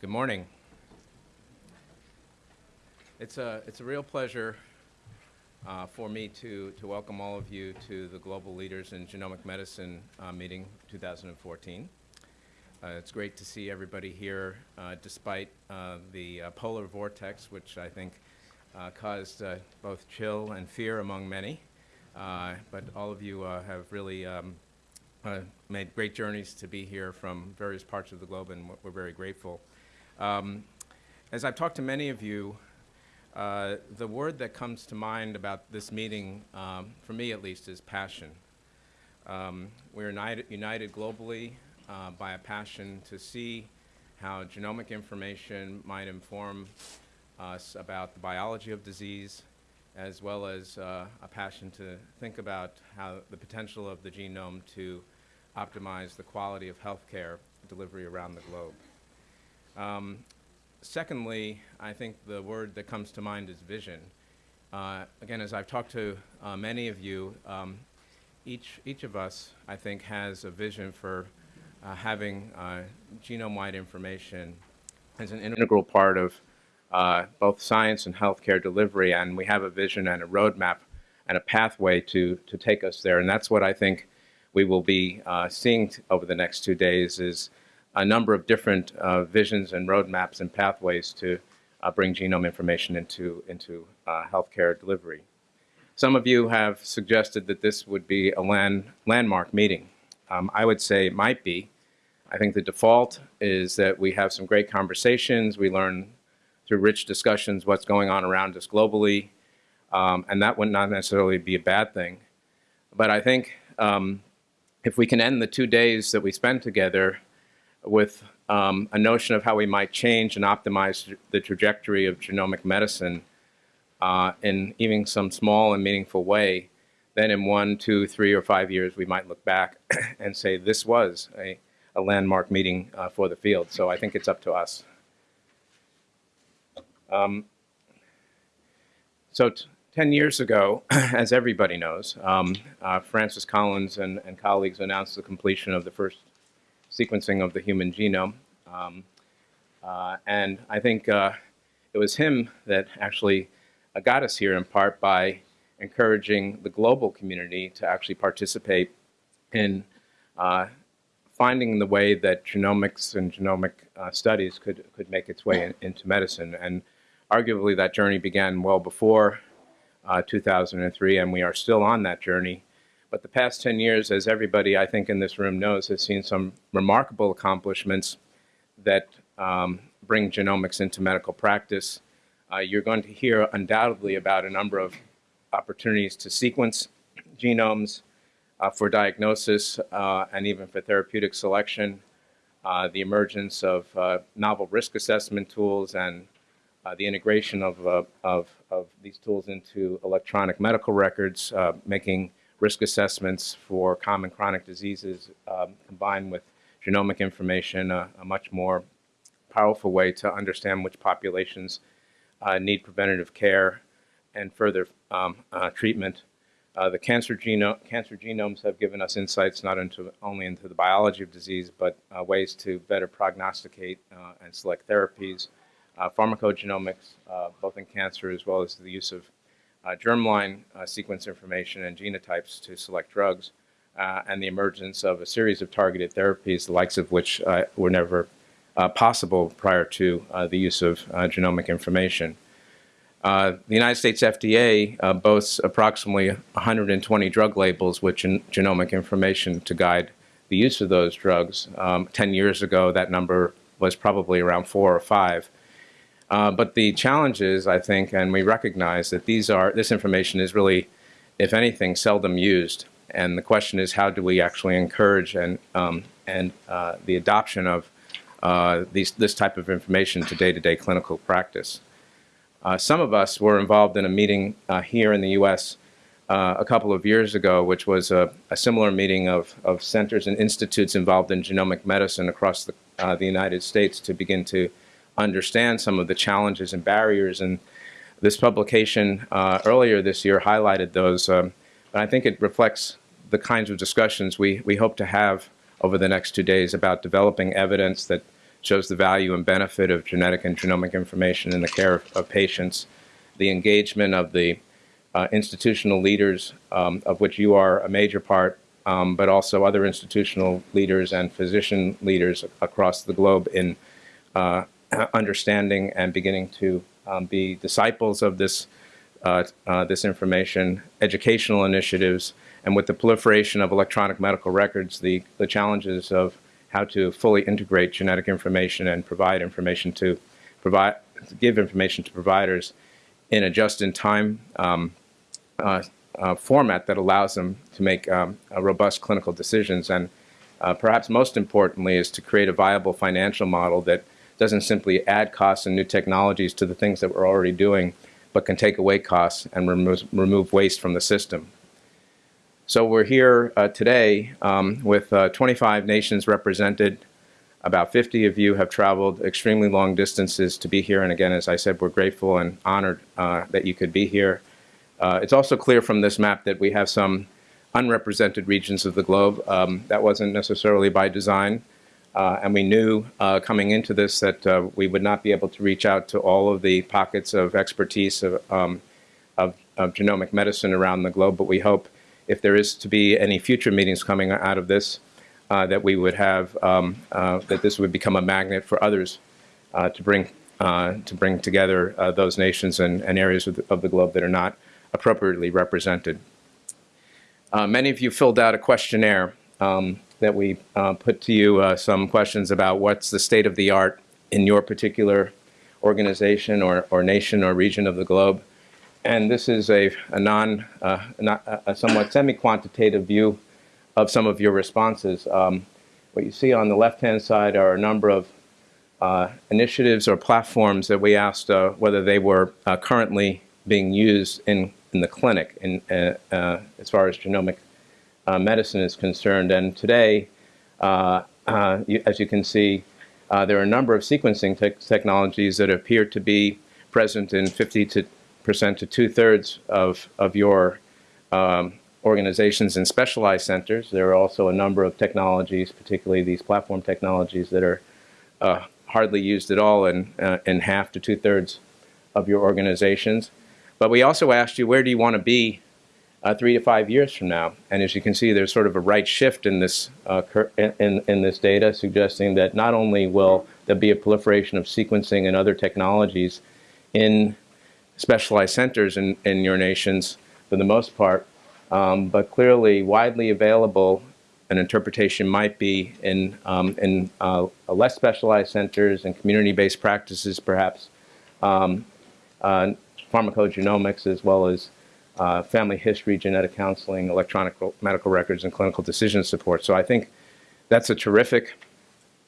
Good morning. It's a, it's a real pleasure uh, for me to, to welcome all of you to the Global Leaders in Genomic Medicine uh, meeting 2014. Uh, it's great to see everybody here uh, despite uh, the uh, polar vortex, which I think caused both chill and fear among many. but all of you have really um, made great journeys to be here from various parts of the globe, and we're very grateful. Um, as I've talked to many of you, uh, the word that comes to mind about this meeting, um, for me at least, is passion. Um, we're united, united globally uh, by a passion to see how genomic information might inform us about the biology of disease, as well as uh, a passion to think about how the potential of the genome to optimize the quality of healthcare delivery around the globe. Um, secondly, I think the word that comes to mind is vision. Uh, again, as I've talked to uh, many of you, um, each, each of us, I think, has a vision for uh, having uh, genome-wide information as an integral part of uh, both science and healthcare delivery, and we have a vision and a roadmap and a pathway to, to take us there. And that's what I think we will be uh, seeing over the next two days is a number of different uh, visions and roadmaps and pathways to uh, bring genome information into, into uh, healthcare delivery. Some of you have suggested that this would be a land, landmark meeting. Um, I would say it might be. I think the default is that we have some great conversations, we learn through rich discussions what's going on around us globally, um, and that would not necessarily be a bad thing. But I think um, if we can end the two days that we spend together with um, a notion of how we might change and optimize the trajectory of genomic medicine uh, in even some small and meaningful way, then in one, two, three, or five years, we might look back and say this was a, a landmark meeting uh, for the field. So I think it's up to us. Um, so 10 years ago, as everybody knows, um, uh, Francis Collins and, and colleagues announced the completion of the first sequencing of the human genome. Um, uh, and I think uh, it was him that actually uh, got us here in part by encouraging the global community to actually participate in uh, finding the way that genomics and genomic uh, studies could, could make its way in, into medicine. And arguably that journey began well before uh, 2003, and we are still on that journey. But the past 10 years, as everybody I think in this room knows, has seen some remarkable accomplishments that um, bring genomics into medical practice. Uh, you're going to hear undoubtedly about a number of opportunities to sequence genomes uh, for diagnosis uh, and even for therapeutic selection, uh, the emergence of uh, novel risk assessment tools and uh, the integration of, of, of, these tools into electronic medical records, making risk assessments for common chronic diseases um, combined with genomic information, uh, a much more powerful way to understand which populations uh, need preventative care and further um, uh, treatment. Uh, the cancer, geno cancer genomes have given us insights not into, only into the biology of disease, but uh, ways to better prognosticate and select therapies. pharmacogenomics, both in cancer as well as the use of uh, germline uh, sequence information and genotypes to select drugs, uh, and the emergence of a series of targeted therapies, the likes of which uh, were never uh, possible prior to uh, the use of genomic information. the United States FDA boasts approximately 120 drug labels with gen genomic information to guide the use of those drugs. Um, 10 years ago, that number was probably around four or five. Uh, but the challenge is, I think, and we recognize that these are, this information is really, if anything, seldom used. And the question is, how do we actually encourage and, um, and uh, the adoption of uh, these, this type of information to day-to-day -day clinical practice? Uh, some of us were involved in a meeting uh, here in the U.S. Uh, a couple of years ago, which was a, a, similar meeting of, of centers and institutes involved in genomic medicine across the, the United States to begin to understand some of the challenges and barriers. And this publication uh, earlier this year highlighted those. Um, but I think it reflects the kinds of discussions we, we hope to have over the next two days about developing evidence that shows the value and benefit of genetic and genomic information in the care of, of patients, the engagement of the uh, institutional leaders, um, of which you are a major part, um, but also other institutional leaders and physician leaders across the globe in uh, understanding and beginning to um, be disciples of this, uh, uh, this information, educational initiatives, and with the proliferation of electronic medical records, the, the challenges of how to fully integrate genetic information and provide information to provide, give information to providers in a just-in-time um, uh, uh, format that allows them to make um, robust clinical decisions. And uh, perhaps most importantly is to create a viable financial model that doesn't simply add costs and new technologies to the things that we're already doing, but can take away costs and remove, remove waste from the system. So we're here uh, today um, with uh, 25 nations represented. About 50 of you have traveled extremely long distances to be here. And again, as I said, we're grateful and honored uh, that you could be here. Uh, it's also clear from this map that we have some unrepresented regions of the globe. Um, that wasn't necessarily by design. Uh, and we knew uh, coming into this that we would not be able to reach out to all of the pockets of expertise of, um, of, of genomic medicine around the globe, but we hope if there is to be any future meetings coming out of this, uh, that we would have, um, uh, that this would become a magnet for others uh, to bring uh, to bring together uh, those nations and, and areas of the, of the, globe that are not appropriately represented. Uh, many of you filled out a questionnaire um, that we put to you some questions about what's the state of the art in your particular organization or, or nation or region of the globe. And this is a, a non, uh, not, a somewhat semi-quantitative view of some of your responses. Um, what you see on the left-hand side are a number of uh, initiatives or platforms that we asked uh, whether they were uh, currently being used in, in the clinic in, uh, uh, as far as genomic medicine is concerned. And today, you, as you can see, there are a number of sequencing te technologies that appear to be present in 50 to percent to two-thirds of, of your um, organizations and specialized centers. There are also a number of technologies, particularly these platform technologies, that are uh, hardly used at all in, uh, in half to two-thirds of your organizations. But we also asked you, where do you want to be uh, three to five years from now? And as you can see, there's sort of a right shift in this, uh, in, in this data, suggesting that not only will there be a proliferation of sequencing and other technologies in specialized centers in, in your nations for the most part, um, but clearly widely available an interpretation might be in, um, in uh, less specialized centers and community-based practices perhaps, um, uh, pharmacogenomics as well as uh, family history, genetic counseling, electronic medical records, and clinical decision support. So I think that's a terrific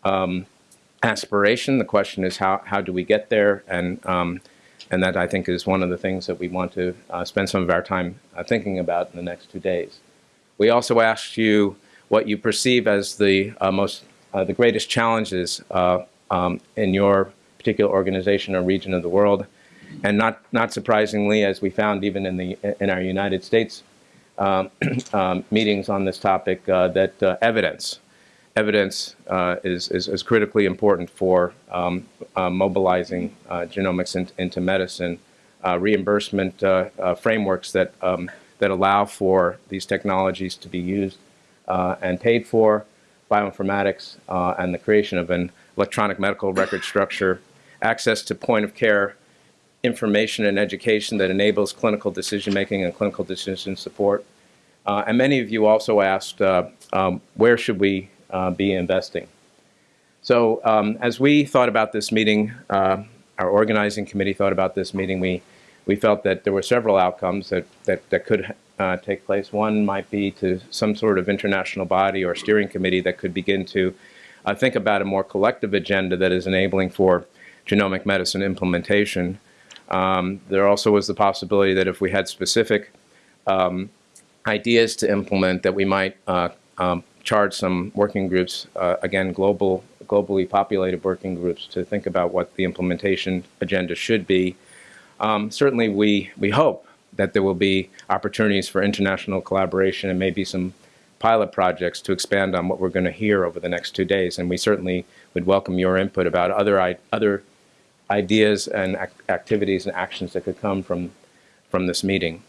um, aspiration. The question is how, how do we get there? And um, and that I think is one of the things that we want to uh, spend some of our time uh, thinking about in the next two days. We also asked you what you perceive as the uh, most, uh, the greatest challenges uh, um, in your particular organization or region of the world. And not, not surprisingly, as we found even in, the, in our United States um, um, meetings on this topic, uh, that evidence evidence uh, is, is, is, critically important for um, uh, mobilizing uh, genomics in, into medicine. Uh, reimbursement uh, uh, frameworks that, um, that allow for these technologies to be used and paid for, bioinformatics, and the creation of an electronic medical record structure, access to point-of-care information and education that enables clinical decision-making and clinical decision support. and many of you also asked, um, where should we uh, be investing. So um, as we thought about this meeting, uh, our organizing committee thought about this meeting, we, we felt that there were several outcomes that, that, that could uh, take place. One might be to some sort of international body or steering committee that could begin to uh, think about a more collective agenda that is enabling for genomic medicine implementation. Um, there also was the possibility that if we had specific um, ideas to implement that we might uh, um, charge some working groups, uh, again, global, globally populated working groups to think about what the implementation agenda should be. Um, certainly we, we hope that there will be opportunities for international collaboration and maybe some pilot projects to expand on what we're going to hear over the next two days. And we certainly would welcome your input about other, other ideas and ac- activities and actions that could come from, from this meeting.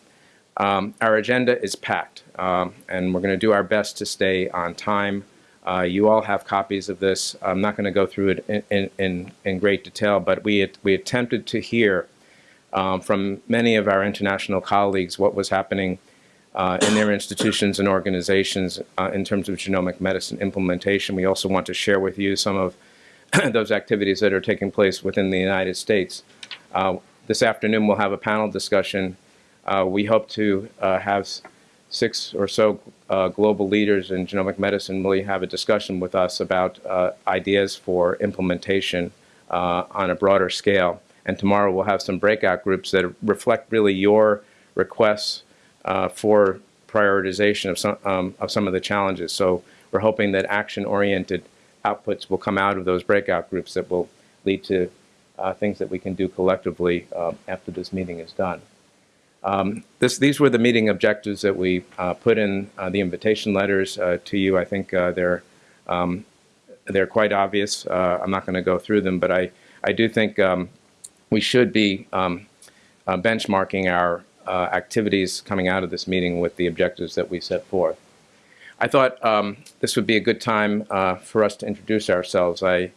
Um, Our agenda is packed, um, and we're going to do our best to stay on time. Uh, You all have copies of this. I'm not going to go through it in- in, in, great detail, but we, we attempted to hear um, from many of our international colleagues what was happening uh, in their institutions and organizations uh, in terms of genomic medicine implementation. We also want to share with you some of those activities that are taking place within the United States. Uh, This afternoon, we'll have a panel discussion. Uh, We hope to uh, have six or so uh, global leaders in genomic medicine really have a discussion with us about uh, ideas for implementation uh, on a broader scale. And tomorrow, we'll have some breakout groups that reflect really your requests for prioritization of some, um, of some of the challenges. So we're hoping that action-oriented outputs will come out of those breakout groups that will lead to uh, things that we can do collectively uh, after this meeting is done. Um, this, these were the meeting objectives that we uh, put in uh, the invitation letters uh, to you. I think uh, they're, um, they're quite obvious. I'm not going to go through them, but I, I do think um, we should be um, benchmarking our activities coming out of this meeting with the objectives that we set forth. I thought um, this would be a good time uh, for us to introduce ourselves. I,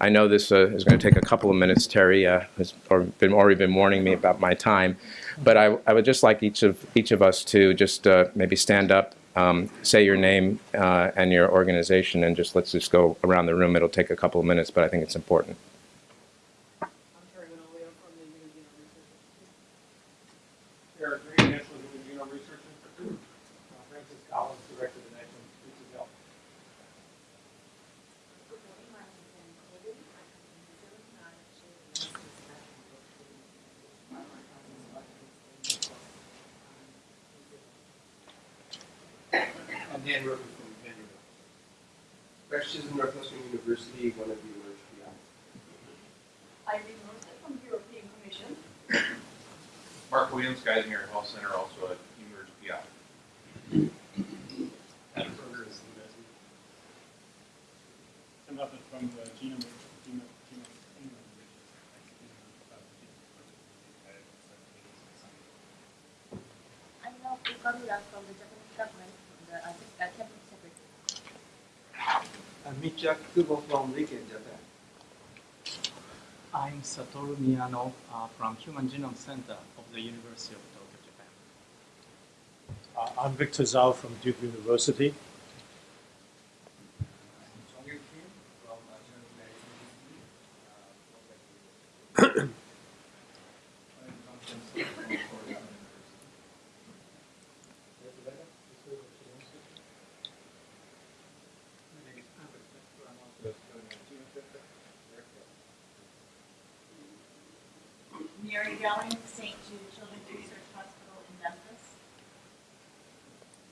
I know this uh, is going to take a couple of minutes. Terry uh, has been, already been warning me about my time, but I, I would just like each of each of us to just uh, maybe stand up, um, say your name uh, and your organization, and just let's just go around the room. It'll take a couple of minutes, but I think it's important. I'm Terry Manolio from the Human Genome Research Institute. Eric Green, National Human Genome Research Institute. Uh, Francis Collins, Director of the National Institutes of Health. I'm Dan Roden from Vanderbilt. Rex Chisholm, Northwestern University, one of the eMERGE PIs. Irene Rosen from the European Commission. Mark Williams, Geisinger Health Center, also a eMERGE PI. Adam Berger is the resident. Tim Hubbard from the Genome, Genome, Genome, England. I'm now from the Japanese government, from the uh, uh, cabinet secretary. I'm Michia Kubo from Riken, Japan. I'm Satoru Miyano uh, from Human Genome Center of the University of Tokyo, Japan. Uh, I'm Victor Zhao from Duke University. Chong Kim from General Medicine Mary Relling, St. Jude Children's Research Hospital in Memphis.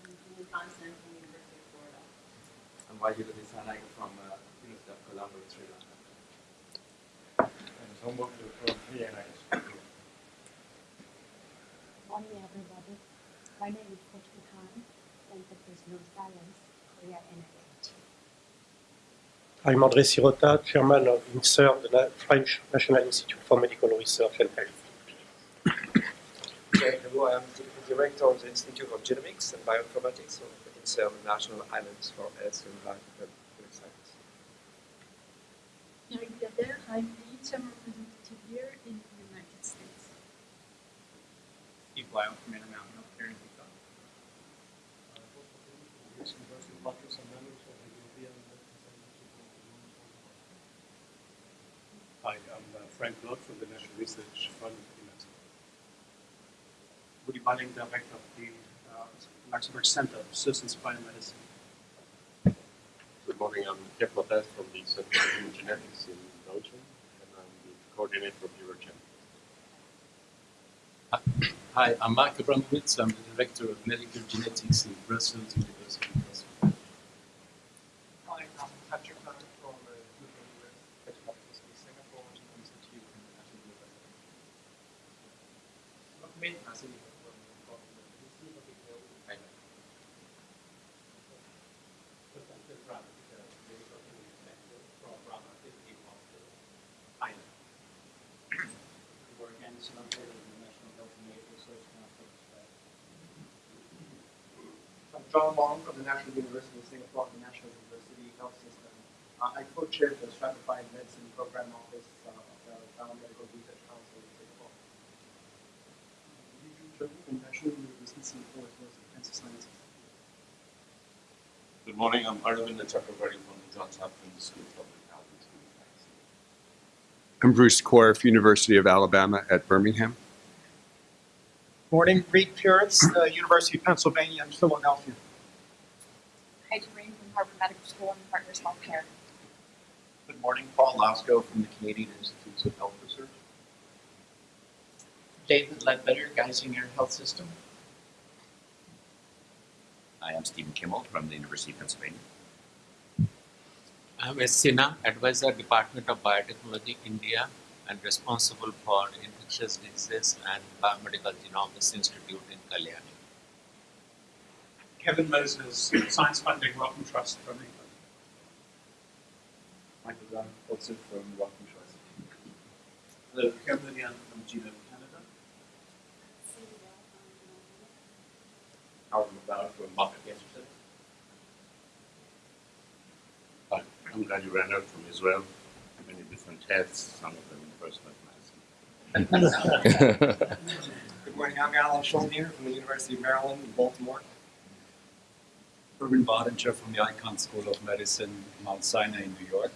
And Julie Constant from the University of Florida. I'm Vajira Dissanayake from uh, University of Colombo in Sri Lanka. And Homework from PNI. Morning, everybody. My name is Coach Khan, Center for Genome Science, Korea NIH. I'm André Syrota, chairman of INSERM, the French National Institute for Medical Research and Health. Okay, hello, I'm the director of the Institute of Genomics and Bioinformatics of INSERM National Islands for Health and Life and Clinical Science. Eric Gader, I'm the representative here in the United States. Steve Lyle from Intermountain Healthcare in Utah. Hi, I'm uh, Frank Bloch from the National Research Fund in Mexico. Rudi Balling, Director of the uh, Luxembourg Center of Systems Biomedicine. Good morning, I'm Jeff Lopez from the Center for Human Genetics in Belgium, and I'm the coordinator of Eurogem. Hi, I'm Marc Abramowicz. I'm the Director of Medical Genetics in Brussels University. in Brussels. Hi, I'm Patrick Hunter from uh, University of Singapore Genome Institute and the National University. I'm John Long from the National University of Singapore, the National University Health System. Uh, I co-chair the Stratified Medicine Program Office uh, of the Biomedical Research Council in Singapore. Good morning, I'm Arvind Chakravarti from the Johns Hopkins School of Public I'm Bruce Korf, University of Alabama at Birmingham. Morning, Reed Pyeritz, uh, University of Pennsylvania in Philadelphia. Heidi Green from Harvard Medical School and Partners Healthcare. Good morning, Paul Lasko from the Canadian Institutes of Health Research. David Ledbetter, Geisinger Health System. I am Stephen Kimmel from the University of Pennsylvania. I'm S. Sinha, Advisor, Department of Biotechnology, India, and responsible for infectious diseases and biomedical genomics institute in Kalyani. Kevin Moses, Science Funding Wellcome Trust from England. Michael Dunn, also from Wellcome Trust. Hello, Kevin Lillian from Genome Canada. Howard McLeod from Moffitt Cancer Center. Hi, I'm glad you ran Renner from Israel. Many different heads, some of them in personal medicine. Good morning, I'm Alan Shuldiner from the University of Maryland in Baltimore. Erwin Bottinger from the Icahn School of Medicine, Mount Sinai in New York.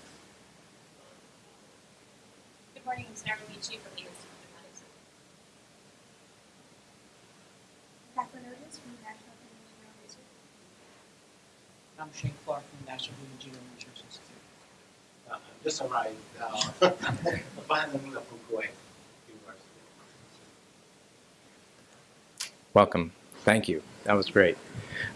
Good morning, I'm Sarah Michi from the Institute of Medicine. Catherine Otis from the National Human Genome Research. I'm Shane Clark from the National Human Genome Research Institute. Just arrived, uh, finally from Kuwait University. Welcome. Thank you. That was great.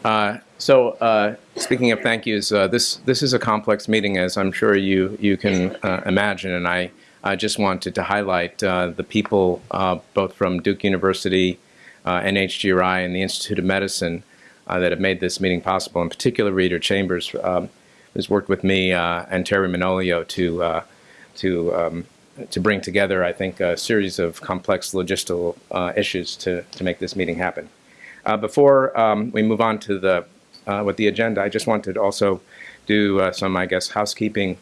Uh, so, uh, speaking of thank yous, uh, this this is a complex meeting, as I'm sure you you can uh, imagine, and I I just wanted to highlight uh, the people uh, both from Duke University, NHGRI, and the Institute of Medicine that have made this meeting possible. In particular, Rita Chambers, um, who's worked with me and Terry Manolio to to um, to bring together, I think, a series of complex logistical issues to to make this meeting happen. Uh, before um, we move on to the uh, with the agenda, I just wanted to also do uh, some, I guess, housekeeping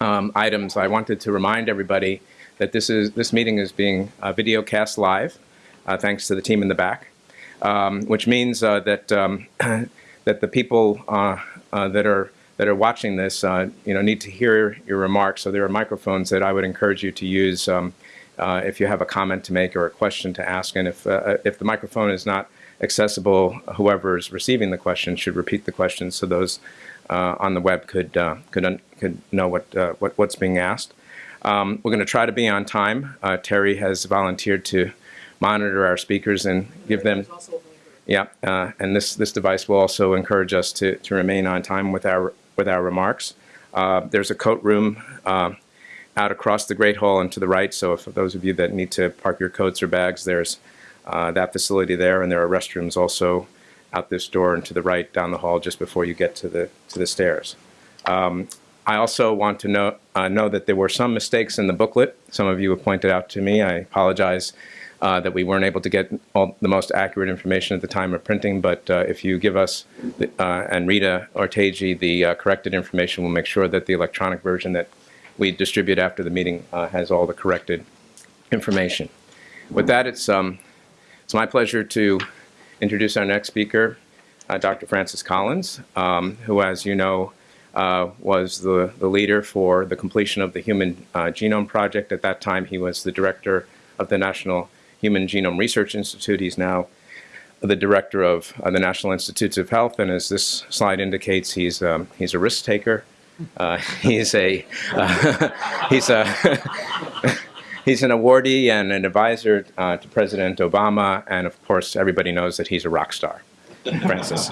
um, items. I wanted to remind everybody that this is this meeting is being uh, video cast live, uh, thanks to the team in the back, um, which means uh, that um, that the people that are that are watching this, you know, need to hear your remarks. So there are microphones that I would encourage you to use um, if you have a comment to make or a question to ask, and if if the microphone is not accessible, whoever is receiving the question should repeat the question so those uh, on the web could uh, could could know what, uh, what what's being asked. Um, we're going to try to be on time. Uh, Terry has volunteered to monitor our speakers and give them. Yeah, uh, and this this device will also encourage us to to remain on time with our with our remarks. Uh, there's a coat room out across the Great Hall and to the right. So, for those of you that need to park your coats or bags, there's uh, that facility there, and there are restrooms also out this door and to the right down the hall just before you get to the to the stairs. Um, I also want to know uh, know that there were some mistakes in the booklet. Some of you have pointed out to me. I apologize uh, that we weren't able to get all the most accurate information at the time of printing. But uh, if you give us the, uh, and Rita Ortegi the uh, corrected information, we'll make sure that the electronic version that we distribute after the meeting has all the corrected information. With that, it's um, it's my pleasure to introduce our next speaker, uh, Dr. Francis Collins, um, who, as you know, uh, was the, the leader for the completion of the Human uh, Genome Project. At that time, he was the director of the National Human Genome Research Institute. He's now the director of uh, the National Institutes of Health, and as this slide indicates, he's um, he's a risk taker. Uh, he's a he's a He's an awardee and an advisor uh, to President Obama, and of course, everybody knows that he's a rock star. Francis.